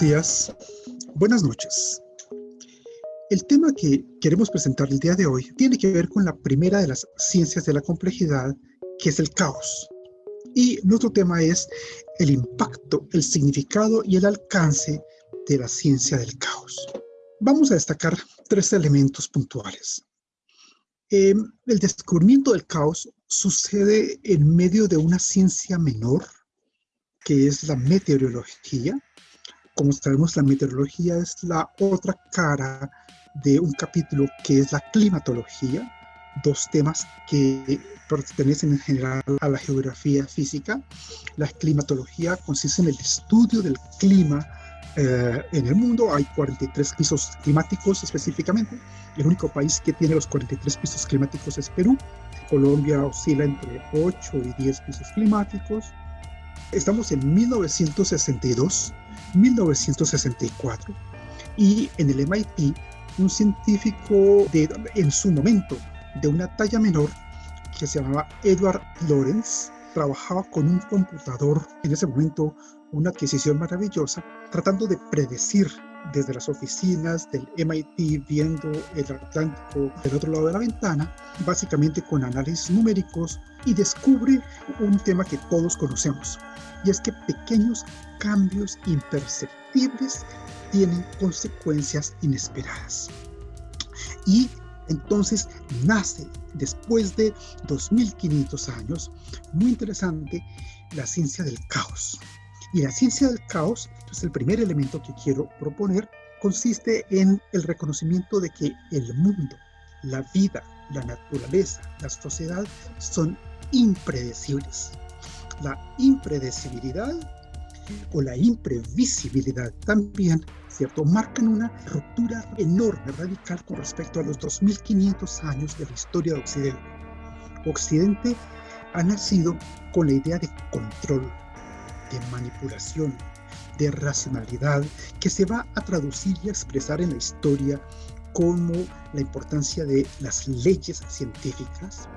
días, buenas noches. El tema que queremos presentar el día de hoy tiene que ver con la primera de las ciencias de la complejidad, que es el caos. Y nuestro tema es el impacto, el significado y el alcance de la ciencia del caos. Vamos a destacar tres elementos puntuales. Eh, el descubrimiento del caos sucede en medio de una ciencia menor, que es la meteorología, como sabemos, la meteorología es la otra cara de un capítulo que es la climatología, dos temas que pertenecen en general a la geografía física. La climatología consiste en el estudio del clima eh, en el mundo. Hay 43 pisos climáticos específicamente. El único país que tiene los 43 pisos climáticos es Perú. Colombia oscila entre 8 y 10 pisos climáticos. Estamos en 1962 1964 y en el MIT un científico de, en su momento de una talla menor que se llamaba Edward Lawrence trabajaba con un computador en ese momento una adquisición maravillosa tratando de predecir desde las oficinas del MIT viendo el Atlántico del otro lado de la ventana, básicamente con análisis numéricos, y descubre un tema que todos conocemos, y es que pequeños cambios imperceptibles tienen consecuencias inesperadas. Y entonces nace, después de 2500 años, muy interesante, la ciencia del caos. Y la ciencia del caos, entonces el primer elemento que quiero proponer, consiste en el reconocimiento de que el mundo, la vida, la naturaleza, la sociedad son impredecibles. La impredecibilidad o la imprevisibilidad también, ¿cierto? Marcan una ruptura enorme, radical con respecto a los 2500 años de la historia de Occidente. Occidente ha nacido con la idea de control, de manipulación, de racionalidad, que se va a traducir y a expresar en la historia como la importancia de las leyes científicas,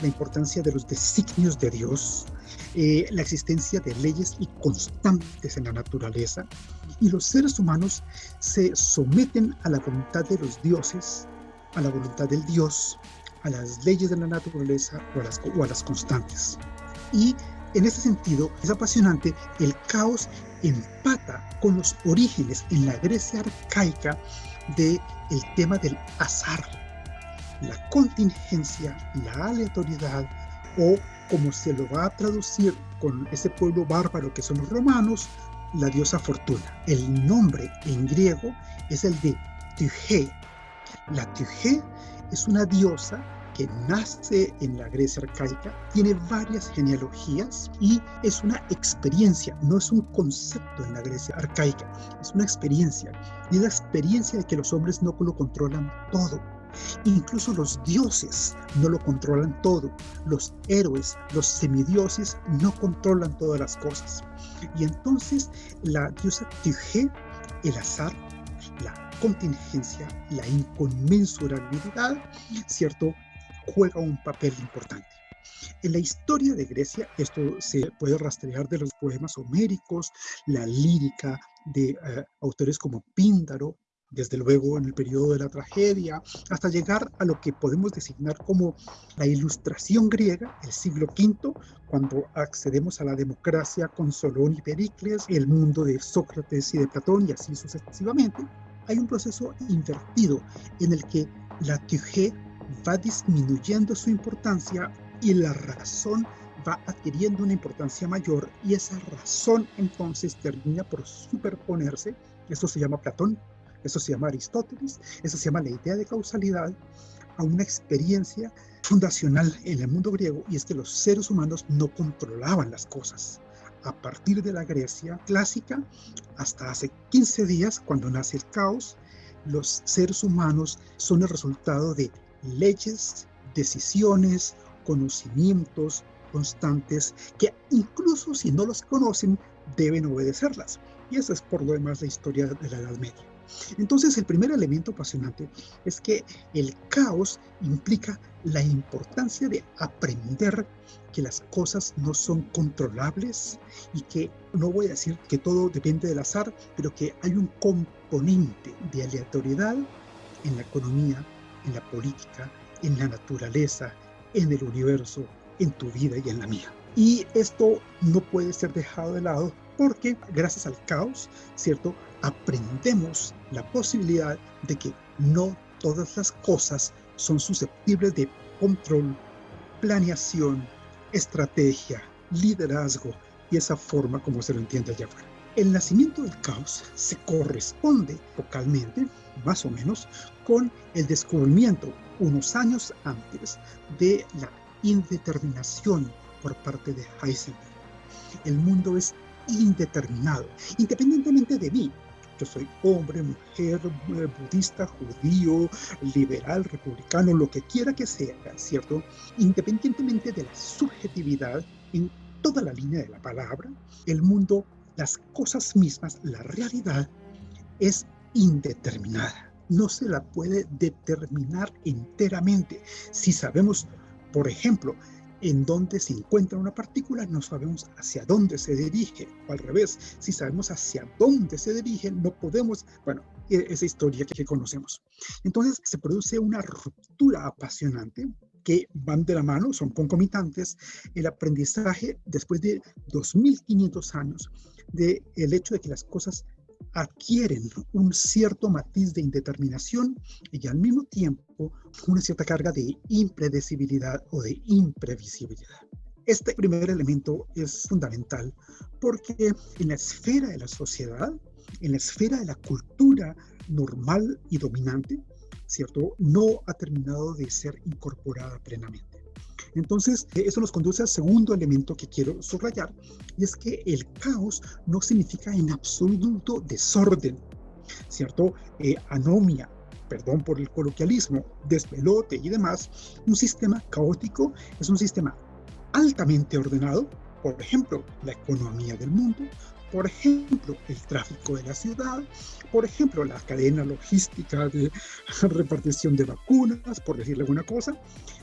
la importancia de los designios de Dios, eh, la existencia de leyes y constantes en la naturaleza, y los seres humanos se someten a la voluntad de los dioses, a la voluntad del Dios, a las leyes de la naturaleza o a las, o a las constantes. Y en ese sentido, es apasionante, el caos empata con los orígenes en la Grecia arcaica del el tema del azar, la contingencia, la aleatoriedad o como se lo va a traducir con ese pueblo bárbaro que son los romanos, la diosa Fortuna. El nombre en griego es el de Tyche. La Tyche es una diosa que nace en la Grecia arcaica, tiene varias genealogías y es una experiencia, no es un concepto en la Grecia arcaica, es una experiencia. Y la experiencia de que los hombres no lo controlan todo, Incluso los dioses no lo controlan todo. Los héroes, los semidioses no controlan todas las cosas. Y entonces la diosa Tige, el azar, la contingencia, la inconmensurabilidad, ¿cierto? Juega un papel importante. En la historia de Grecia, esto se puede rastrear de los poemas homéricos, la lírica de eh, autores como Píndaro, desde luego en el periodo de la tragedia, hasta llegar a lo que podemos designar como la ilustración griega, el siglo V, cuando accedemos a la democracia con Solón y Pericles, el mundo de Sócrates y de Platón y así sucesivamente, hay un proceso invertido en el que la Tugé va disminuyendo su importancia y la razón va adquiriendo una importancia mayor y esa razón entonces termina por superponerse, eso se llama Platón, eso se llama Aristóteles, eso se llama la idea de causalidad, a una experiencia fundacional en el mundo griego, y es que los seres humanos no controlaban las cosas. A partir de la Grecia clásica, hasta hace 15 días, cuando nace el caos, los seres humanos son el resultado de leyes, decisiones, conocimientos constantes, que incluso si no los conocen, deben obedecerlas. Y esa es por lo demás la historia de la Edad Media. Entonces, el primer elemento apasionante es que el caos implica la importancia de aprender que las cosas no son controlables y que no voy a decir que todo depende del azar, pero que hay un componente de aleatoriedad en la economía, en la política, en la naturaleza, en el universo, en tu vida y en la mía. Y esto no puede ser dejado de lado porque gracias al caos, ¿cierto? Aprendemos la posibilidad de que no todas las cosas son susceptibles de control, planeación, estrategia, liderazgo y esa forma como se lo entiende allá afuera. El nacimiento del caos se corresponde vocalmente, más o menos, con el descubrimiento unos años antes de la indeterminación por parte de Heisenberg. El mundo es indeterminado, independientemente de mí. Yo soy hombre, mujer, eh, budista, judío, liberal, republicano, lo que quiera que sea, ¿cierto? Independientemente de la subjetividad en toda la línea de la palabra, el mundo, las cosas mismas, la realidad es indeterminada. No se la puede determinar enteramente. Si sabemos, por ejemplo, en dónde se encuentra una partícula, no sabemos hacia dónde se dirige, o al revés, si sabemos hacia dónde se dirige, no podemos, bueno, e-, esa historia que conocemos. Entonces se produce una ruptura apasionante que van de la mano, son concomitantes, el aprendizaje después de 2.500 años del el hecho de que las cosas adquieren un cierto matiz de indeterminación y al mismo tiempo una cierta carga de impredecibilidad o de imprevisibilidad. Este primer elemento es fundamental porque en la esfera de la sociedad, en la esfera de la cultura normal y dominante, ¿cierto? No ha terminado de ser incorporada plenamente. Entonces, eso nos conduce al segundo elemento que quiero subrayar, y es que el caos no significa en absoluto desorden, ¿cierto? Eh, anomia, perdón por el coloquialismo, despelote y demás. Un sistema caótico es un sistema altamente ordenado, por ejemplo, la economía del mundo, por ejemplo, el tráfico de la ciudad, por ejemplo, la cadena logística de repartición de vacunas, por decirle alguna cosa.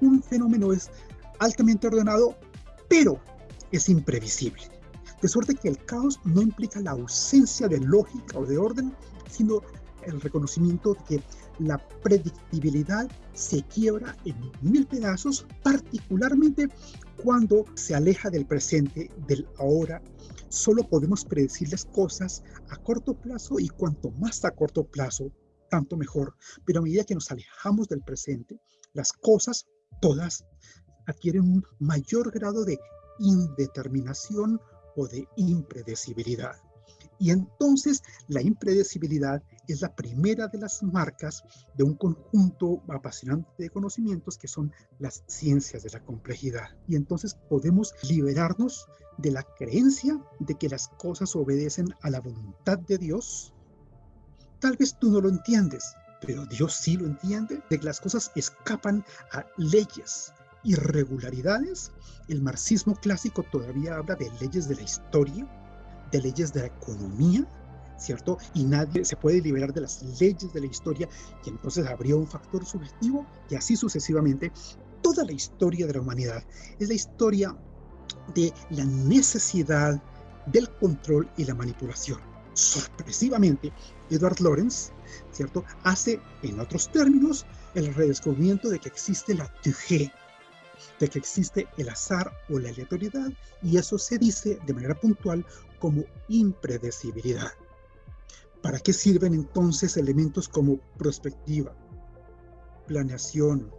Un fenómeno es altamente ordenado, pero es imprevisible. De suerte que el caos no implica la ausencia de lógica o de orden, sino el reconocimiento de que la predictibilidad se quiebra en mil pedazos, particularmente cuando se aleja del presente, del ahora. Solo podemos predecir las cosas a corto plazo y cuanto más a corto plazo, tanto mejor. Pero a medida que nos alejamos del presente, las cosas todas adquieren un mayor grado de indeterminación o de impredecibilidad. Y entonces la impredecibilidad es la primera de las marcas de un conjunto apasionante de conocimientos que son las ciencias de la complejidad. Y entonces podemos liberarnos de la creencia de que las cosas obedecen a la voluntad de Dios. Tal vez tú no lo entiendes, pero Dios sí lo entiende, de que las cosas escapan a leyes, irregularidades, el marxismo clásico todavía habla de leyes de la historia, de leyes de la economía, ¿cierto? Y nadie se puede liberar de las leyes de la historia y entonces habría un factor subjetivo y así sucesivamente. Toda la historia de la humanidad es la historia de la necesidad del control y la manipulación. Sorpresivamente, Edward Lorenz, ¿cierto? Hace, en otros términos, el redescubrimiento de que existe la TG, de que existe el azar o la aleatoriedad y eso se dice de manera puntual como impredecibilidad. ¿Para qué sirven entonces elementos como prospectiva, planeación,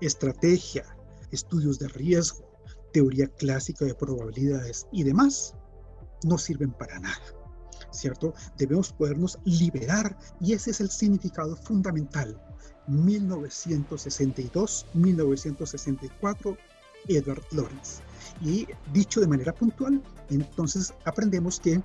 estrategia, estudios de riesgo, teoría clásica de probabilidades y demás? No sirven para nada, ¿cierto? Debemos podernos liberar y ese es el significado fundamental 1962-1964, Edward Lawrence. Y dicho de manera puntual, entonces aprendemos que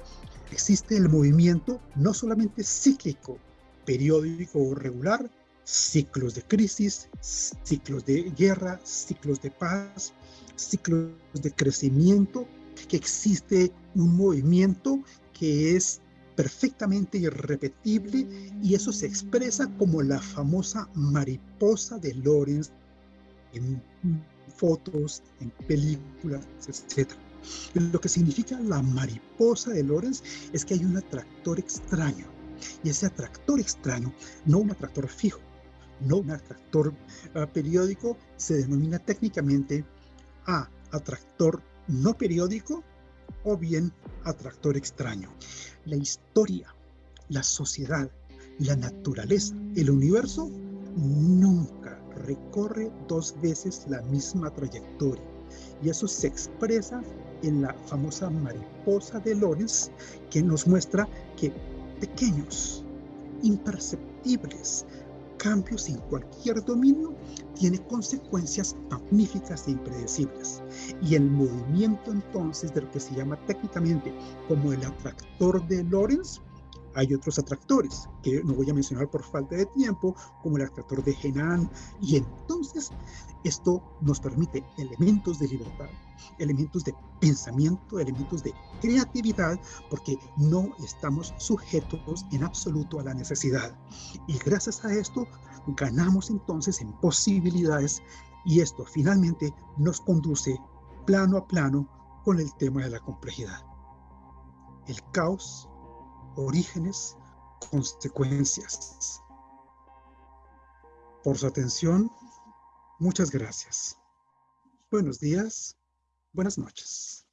existe el movimiento no solamente cíclico, periódico o regular, ciclos de crisis, ciclos de guerra, ciclos de paz, ciclos de crecimiento, que existe un movimiento que es perfectamente irrepetible y eso se expresa como la famosa mariposa de Lorenz en fotos, en películas, etc. Lo que significa la mariposa de Lorenz es que hay un atractor extraño y ese atractor extraño, no un atractor fijo, no un atractor uh, periódico, se denomina técnicamente A, atractor no periódico o bien atractor extraño. La historia, la sociedad, la naturaleza, el universo nunca recorre dos veces la misma trayectoria. Y eso se expresa en la famosa mariposa de Lorenz, que nos muestra que pequeños, imperceptibles cambios en cualquier dominio tiene consecuencias magníficas e impredecibles. Y el movimiento entonces de lo que se llama técnicamente como el atractor de Lorentz, hay otros atractores que no voy a mencionar por falta de tiempo, como el atractor de Genan, y entonces esto nos permite elementos de libertad, elementos de pensamiento, elementos de creatividad, porque no estamos sujetos en absoluto a la necesidad. Y gracias a esto ganamos entonces en posibilidades y esto finalmente nos conduce plano a plano con el tema de la complejidad. El caos, orígenes, consecuencias. Por su atención, Muchas gracias. Buenos días, buenas noches.